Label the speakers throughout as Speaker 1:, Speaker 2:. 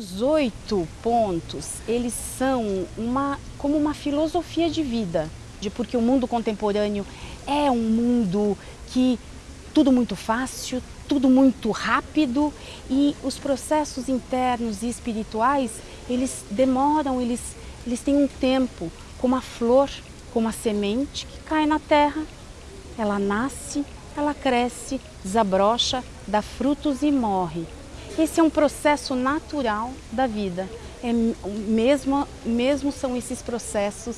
Speaker 1: Os oito pontos, eles são uma, como uma filosofia de vida, de porque o mundo contemporâneo é um mundo que tudo muito fácil, tudo muito rápido e os processos internos e espirituais, eles demoram, eles, eles têm um tempo, como a flor, como a semente que cai na terra, ela nasce, ela cresce, desabrocha, dá frutos e morre. Esse é um processo natural da vida. É, mesmo, mesmo são esses processos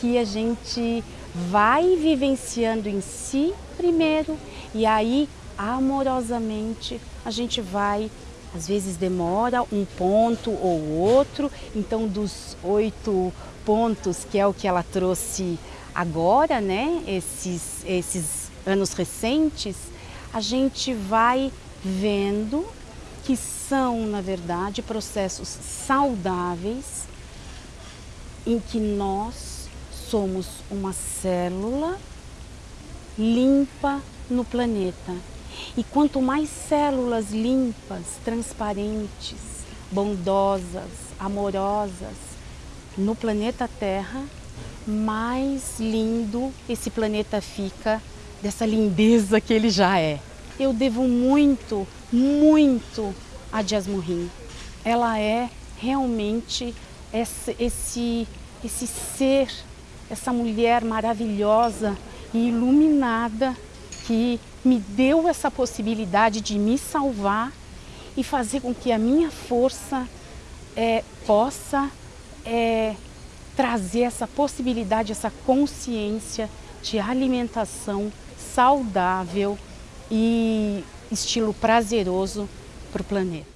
Speaker 1: que a gente vai vivenciando em si primeiro e aí amorosamente a gente vai, às vezes demora um ponto ou outro, então dos oito pontos, que é o que ela trouxe agora, né, esses, esses anos recentes, a gente vai vendo que são, na verdade, processos saudáveis em que nós somos uma célula limpa no planeta. E quanto mais células limpas, transparentes, bondosas, amorosas no planeta Terra, mais lindo esse planeta fica dessa lindeza que ele já é. Eu devo muito, muito a Jasmurrim. Ela é realmente esse, esse, esse ser, essa mulher maravilhosa e iluminada que me deu essa possibilidade de me salvar e fazer com que a minha força é, possa é, trazer essa possibilidade, essa consciência de alimentação saudável e estilo prazeroso para o planeta.